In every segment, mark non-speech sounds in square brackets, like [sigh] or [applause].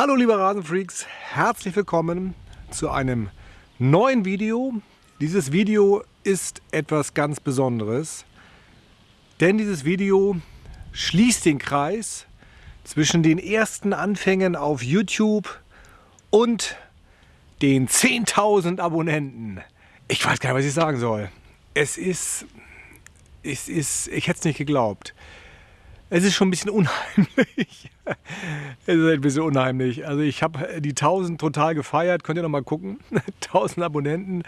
Hallo liebe Rasenfreaks, herzlich willkommen zu einem neuen Video. Dieses Video ist etwas ganz Besonderes, denn dieses Video schließt den Kreis zwischen den ersten Anfängen auf YouTube und den 10.000 Abonnenten. Ich weiß gar nicht, was ich sagen soll. Es ist, es ist, ich hätte es nicht geglaubt. Es ist schon ein bisschen unheimlich. [laughs] es ist ein bisschen unheimlich. Also ich habe die 1000 total gefeiert. Könnt ihr noch mal gucken. [laughs] 1000 Abonnenten.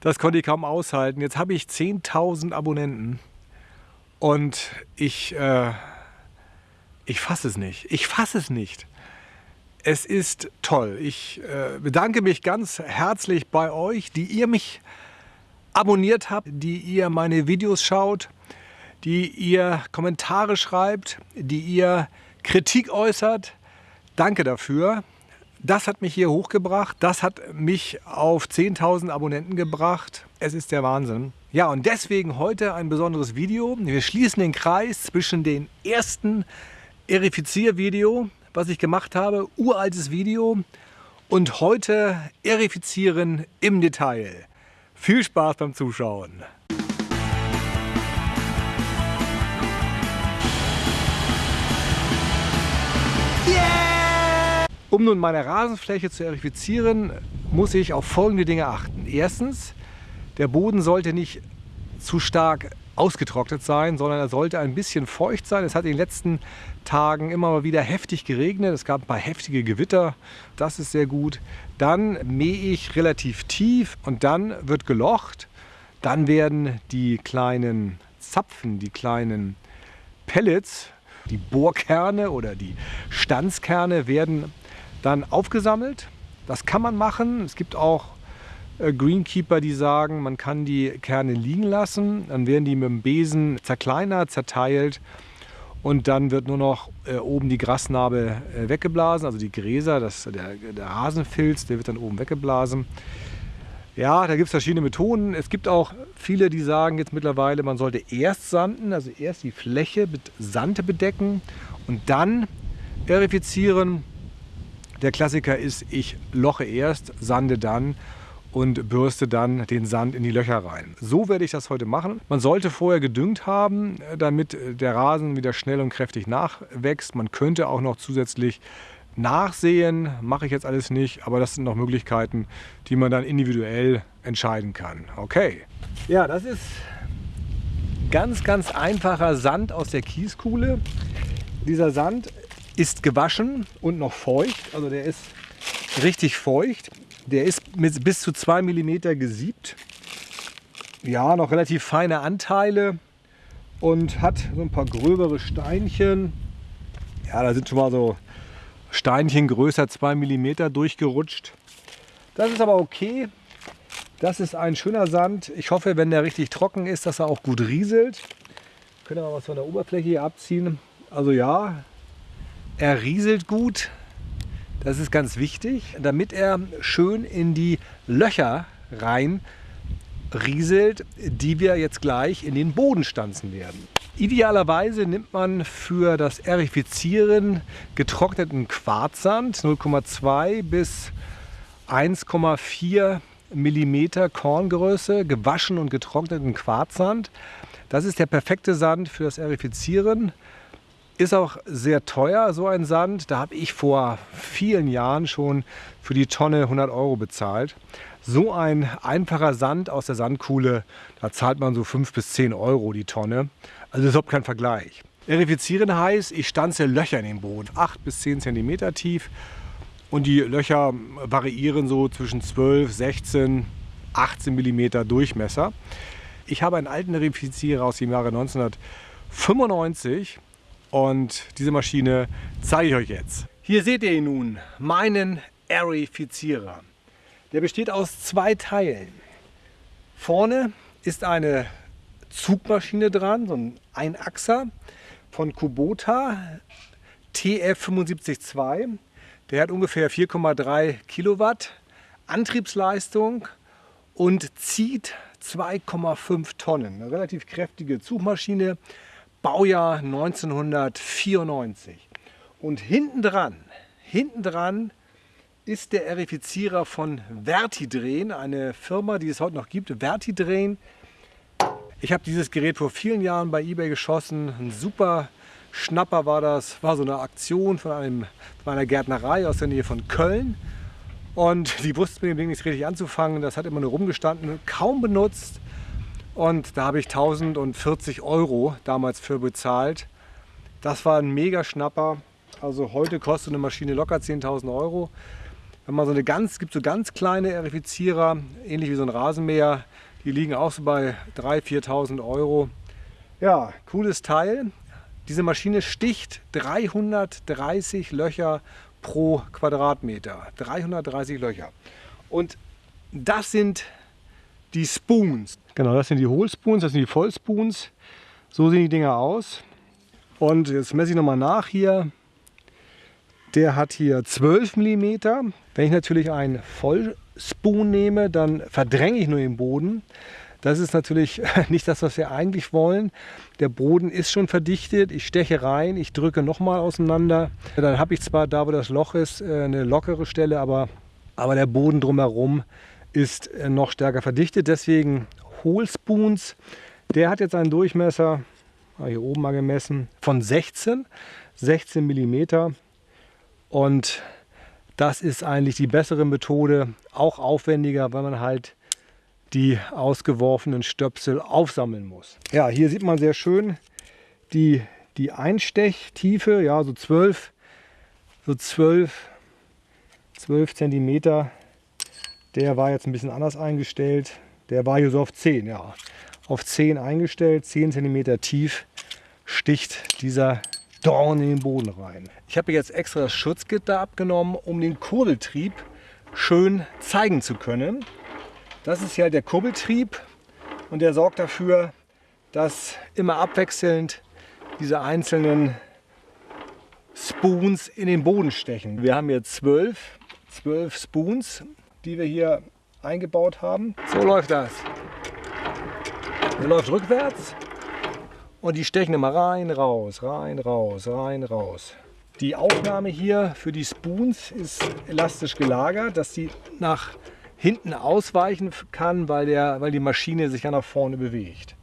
Das konnte ich kaum aushalten. Jetzt habe ich 10.000 Abonnenten. Und ich, äh, ich fasse es nicht. Ich fasse es nicht. Es ist toll. Ich äh, bedanke mich ganz herzlich bei euch, die ihr mich abonniert habt, die ihr meine Videos schaut, die ihr Kommentare schreibt, die ihr Kritik äußert. Danke dafür. Das hat mich hier hochgebracht. Das hat mich auf 10.000 Abonnenten gebracht. Es ist der Wahnsinn. Ja, und deswegen heute ein besonderes Video. Wir schließen den Kreis zwischen den ersten Erifiziervideo was ich gemacht habe, uraltes Video und heute erifizieren im Detail. Viel Spaß beim Zuschauen! Um nun meine Rasenfläche zu erifizieren, muss ich auf folgende Dinge achten. Erstens, der Boden sollte nicht zu stark ausgetrocknet sein, sondern er sollte ein bisschen feucht sein. Es hat in den letzten Tagen immer mal wieder heftig geregnet. Es gab ein paar heftige Gewitter. Das ist sehr gut. Dann mähe ich relativ tief und dann wird gelocht. Dann werden die kleinen Zapfen, die kleinen Pellets, die Bohrkerne oder die Stanzkerne werden dann aufgesammelt. Das kann man machen. Es gibt auch äh, Greenkeeper, die sagen, man kann die Kerne liegen lassen, dann werden die mit dem Besen zerkleinert, zerteilt und dann wird nur noch äh, oben die Grasnarbe äh, weggeblasen, also die Gräser, das, der, der Rasenfilz, der wird dann oben weggeblasen. Ja, da gibt es verschiedene Methoden. Es gibt auch viele, die sagen jetzt mittlerweile, man sollte erst sanden, also erst die Fläche mit Sand bedecken und dann erifizieren. Der Klassiker ist, ich loche erst, sande dann und bürste dann den Sand in die Löcher rein. So werde ich das heute machen. Man sollte vorher gedüngt haben, damit der Rasen wieder schnell und kräftig nachwächst. Man könnte auch noch zusätzlich nachsehen, mache ich jetzt alles nicht, aber das sind noch Möglichkeiten, die man dann individuell entscheiden kann. Okay. Ja, das ist ganz, ganz einfacher Sand aus der Kieskuhle. Dieser Sand ist gewaschen und noch feucht, also der ist richtig feucht. Der ist mit bis zu 2 mm gesiebt. Ja, noch relativ feine Anteile und hat so ein paar gröbere Steinchen. Ja, da sind schon mal so Steinchen größer 2 mm durchgerutscht. Das ist aber okay. Das ist ein schöner Sand. Ich hoffe, wenn der richtig trocken ist, dass er auch gut rieselt. Können wir mal was von der Oberfläche hier abziehen. Also ja, er rieselt gut. Das ist ganz wichtig, damit er schön in die Löcher rein rieselt, die wir jetzt gleich in den Boden stanzen werden. Idealerweise nimmt man für das Erifizieren getrockneten Quarzsand 0,2 bis 1,4 mm Korngröße, gewaschen und getrockneten Quarzsand. Das ist der perfekte Sand für das Erifizieren. Ist auch sehr teuer, so ein Sand. Da habe ich vor vielen Jahren schon für die Tonne 100 Euro bezahlt. So ein einfacher Sand aus der Sandkuhle, da zahlt man so 5 bis 10 Euro die Tonne. Also ist überhaupt kein Vergleich. Erifizieren heißt, ich stanze Löcher in den Boden, 8 bis 10 cm tief. Und die Löcher variieren so zwischen 12, 16, 18 mm Durchmesser. Ich habe einen alten Erifizierer aus dem Jahre 1995 und diese Maschine zeige ich euch jetzt. Hier seht ihr ihn nun, meinen Aerifizierer. Der besteht aus zwei Teilen. Vorne ist eine Zugmaschine dran, so ein Einachser von Kubota TF752. Der hat ungefähr 4,3 Kilowatt Antriebsleistung und zieht 2,5 Tonnen. Eine relativ kräftige Zugmaschine Baujahr 1994. Und hinten dran, hinten dran ist der Erifizierer von Vertidrehen, eine Firma, die es heute noch gibt, Vertidrehen. Ich habe dieses Gerät vor vielen Jahren bei eBay geschossen. Ein super Schnapper war das. War so eine Aktion von, einem, von einer Gärtnerei aus der Nähe von Köln. Und die wussten mit dem Ding nicht richtig anzufangen. Das hat immer nur rumgestanden, kaum benutzt. Und da habe ich 1040 Euro damals für bezahlt. Das war ein mega Schnapper. Also heute kostet eine Maschine locker 10.000 Euro. Wenn man so eine ganz, gibt so ganz kleine Erifizierer, ähnlich wie so ein Rasenmäher, die liegen auch so bei 3.000, 4.000 Euro. Ja, cooles Teil. Diese Maschine sticht 330 Löcher pro Quadratmeter. 330 Löcher. Und das sind die Spoons. Genau, das sind die Hohlspoons, das sind die Vollspoons. So sehen die Dinger aus. Und jetzt messe ich nochmal nach hier. Der hat hier 12 mm. Wenn ich natürlich einen Vollspoon nehme, dann verdränge ich nur den Boden. Das ist natürlich [laughs] nicht das, was wir eigentlich wollen. Der Boden ist schon verdichtet. Ich steche rein, ich drücke nochmal auseinander. Dann habe ich zwar da, wo das Loch ist, äh, eine lockere Stelle, aber, aber der Boden drumherum ist äh, noch stärker verdichtet. Deswegen Hohlspoons. Der hat jetzt einen Durchmesser, hier oben mal gemessen, von 16, 16 mm. Und das ist eigentlich die bessere Methode, auch aufwendiger, weil man halt die ausgeworfenen Stöpsel aufsammeln muss. Ja, hier sieht man sehr schön die, die Einstechtiefe, ja, so 12, so 12, 12 Zentimeter. Der war jetzt ein bisschen anders eingestellt. Der war hier so auf 10, ja. Auf 10 eingestellt, 10 Zentimeter tief sticht dieser Dorn in den Boden rein. Ich habe jetzt extra das Schutzgitter abgenommen, um den Kurbeltrieb schön zeigen zu können. Das ist ja der Kurbeltrieb und der sorgt dafür, dass immer abwechselnd diese einzelnen Spoons in den Boden stechen. Wir haben hier zwölf, zwölf Spoons, die wir hier eingebaut haben. So läuft das. Der läuft rückwärts und die stechen immer rein, raus, rein, raus, rein, raus. Die Aufnahme hier für die Spoons ist elastisch gelagert, dass sie nach hinten ausweichen kann, weil, der, weil die Maschine sich ja nach vorne bewegt.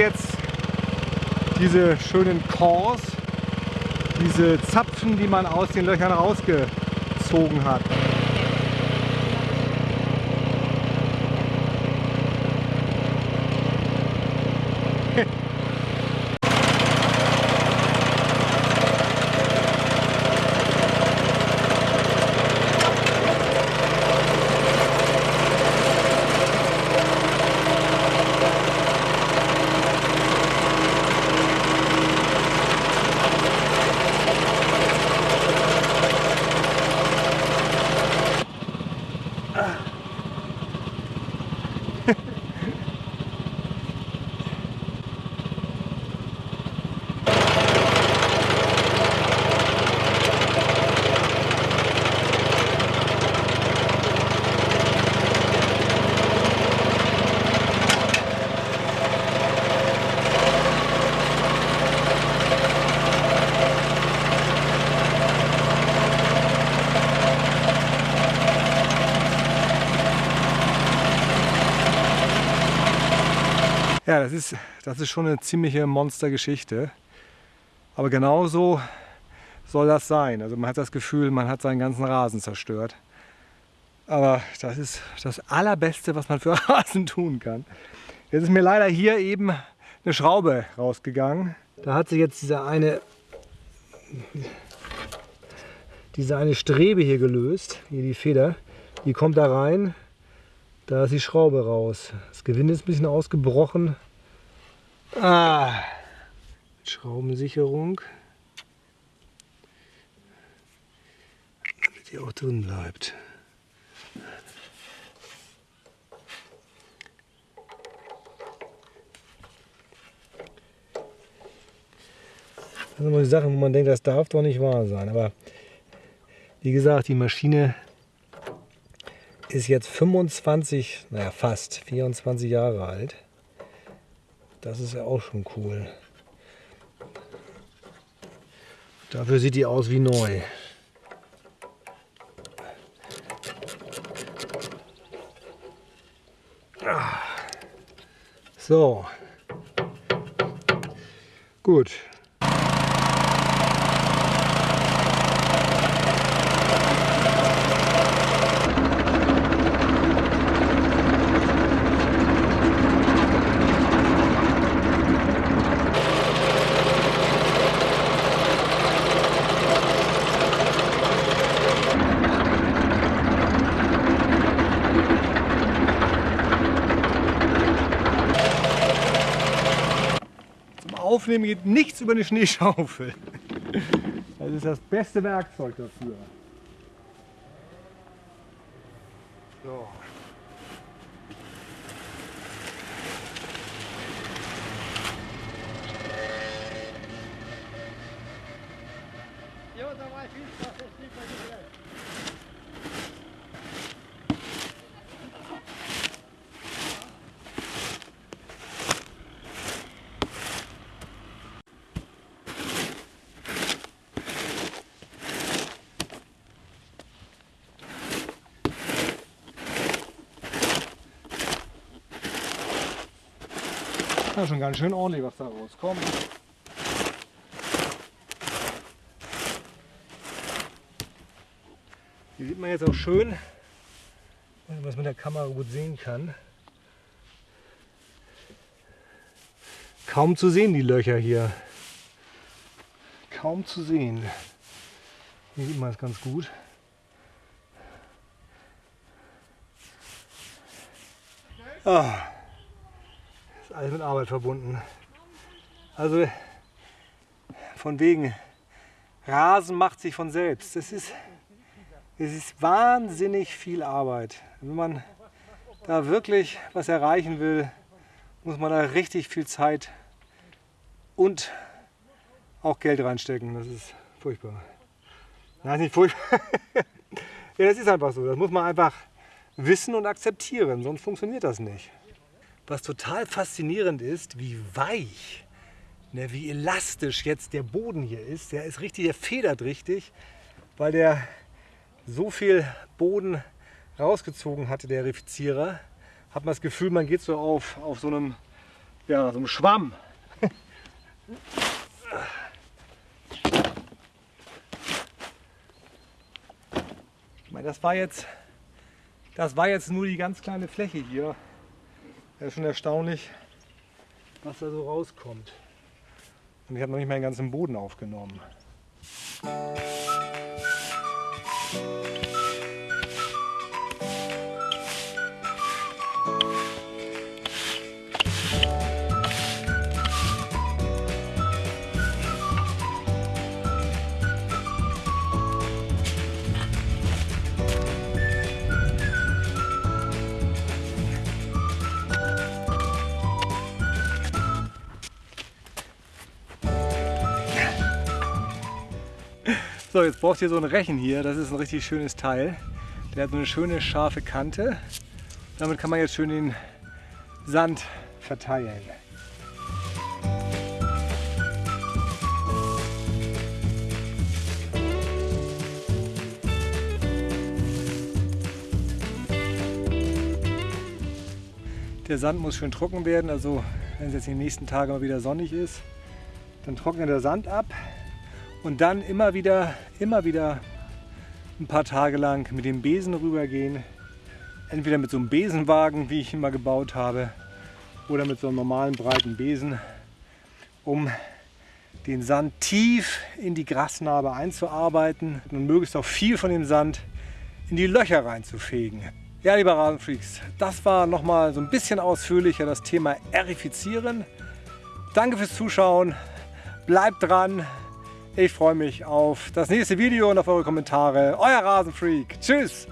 Jetzt diese schönen Cores, diese Zapfen, die man aus den Löchern rausgezogen hat. Ja, das ist, das ist schon eine ziemliche Monstergeschichte. Aber genauso soll das sein. Also man hat das Gefühl, man hat seinen ganzen Rasen zerstört. Aber das ist das Allerbeste, was man für [laughs] Rasen tun kann. Jetzt ist mir leider hier eben eine Schraube rausgegangen. Da hat sich jetzt diese eine, diese eine Strebe hier gelöst, hier die Feder. Die kommt da rein, da ist die Schraube raus. Das Gewinde ist ein bisschen ausgebrochen. Ah, Schraubensicherung. Damit die auch drin bleibt. Das sind immer die Sachen, wo man denkt, das darf doch nicht wahr sein. Aber wie gesagt, die Maschine ist jetzt 25, naja fast 24 Jahre alt. Das ist ja auch schon cool. Dafür sieht die aus wie neu. Ah. So. Gut, Aufnehmen geht nichts über eine Schneeschaufel. Das ist das beste Werkzeug dafür. So. Ja, schon ganz schön ordentlich, was da rauskommt. Hier sieht man jetzt auch schön, was man mit der Kamera gut sehen kann. Kaum zu sehen die Löcher hier. Kaum zu sehen. Hier sieht man es ganz gut. Ah ist alles mit Arbeit verbunden. Also von wegen, Rasen macht sich von selbst. Das ist, ist wahnsinnig viel Arbeit. Wenn man da wirklich was erreichen will, muss man da richtig viel Zeit und auch Geld reinstecken. Das ist furchtbar. Nein, nicht furchtbar. [laughs] ja, das ist einfach so. Das muss man einfach wissen und akzeptieren, sonst funktioniert das nicht. Was total faszinierend ist, wie weich, ne, wie elastisch jetzt der Boden hier ist. Der ist richtig, der federt richtig, weil der so viel Boden rausgezogen hatte, der Refizierer. Hat man das Gefühl, man geht so auf, auf so, einem, ja, so einem Schwamm. Ich meine, das war jetzt, das war jetzt nur die ganz kleine Fläche hier. Das ist schon erstaunlich, was da so rauskommt. Und ich habe noch nicht meinen ganzen Boden aufgenommen. So, jetzt brauchst du hier so ein Rechen hier. Das ist ein richtig schönes Teil. Der hat so eine schöne scharfe Kante. Damit kann man jetzt schön den Sand verteilen. Der Sand muss schön trocken werden, also wenn es jetzt den nächsten Tagen mal wieder sonnig ist. Dann trocknet der Sand ab und dann immer wieder, immer wieder ein paar Tage lang mit dem Besen rübergehen. Entweder mit so einem Besenwagen, wie ich mal gebaut habe, oder mit so einem normalen breiten Besen, um den Sand tief in die Grasnarbe einzuarbeiten und möglichst auch viel von dem Sand in die Löcher reinzufegen. Ja, liebe Rasenfreaks, das war nochmal so ein bisschen ausführlicher das Thema Erifizieren. Danke fürs Zuschauen, bleibt dran. Ich freue mich auf das nächste Video und auf eure Kommentare. Euer Rasenfreak. Tschüss!